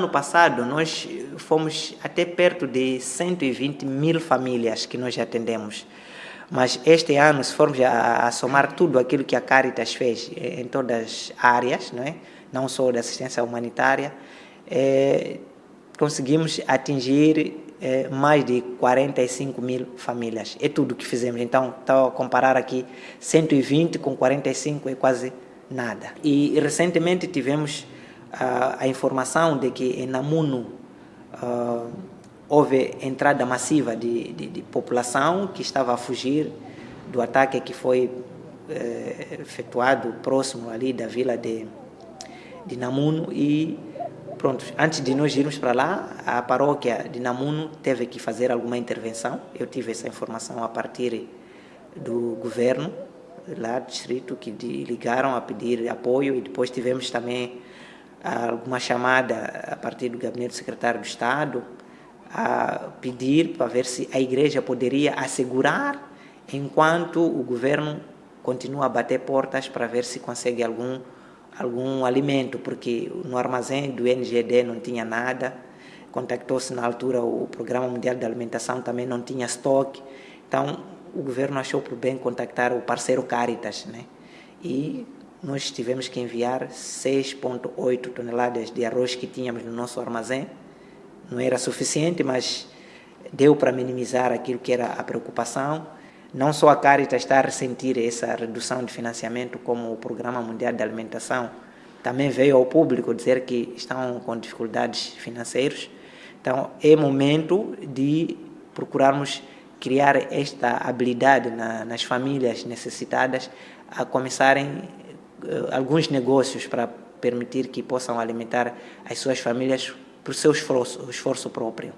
ano passado nós fomos até perto de 120 mil famílias que nós atendemos. Mas este ano, se formos a, a somar tudo aquilo que a Caritas fez eh, em todas as áreas, não, é? não só da assistência humanitária, é, conseguimos atingir é, mais de 45 mil famílias. É tudo que fizemos. Então, estou a comparar aqui 120 com 45 é quase nada. E recentemente tivemos a informação de que em Namuno uh, houve entrada massiva de, de, de, população que estava a fugir do ataque que foi eh, efetuado próximo ali da vila de, de Namuno e pronto, antes de nós irmos para lá, a paróquia de Namuno teve que fazer alguma intervenção. Eu tive essa informação a partir do governo lá do distrito que ligaram a pedir apoio e depois tivemos também alguma chamada a partir do gabinete do secretário do Estado a pedir para ver se a igreja poderia assegurar enquanto o governo continua a bater portas para ver se consegue algum algum alimento, porque no armazém do NGD não tinha nada. Contactou-se na altura o Programa Mundial de Alimentação, também não tinha estoque. Então, o governo achou por bem contactar o parceiro Caritas, né? E nós tivemos que enviar 6,8 toneladas de arroz que tínhamos no nosso armazém não era suficiente, mas deu para minimizar aquilo que era a preocupação. Não só a Caritas está a ressentir essa redução de financiamento, como o Programa Mundial de Alimentação também veio ao público dizer que estão com dificuldades financeiras. Então, é momento de procurarmos criar esta habilidade na, nas famílias necessitadas a começarem alguns negócios para permitir que possam alimentar as suas famílias por seu esforço, esforço próprio.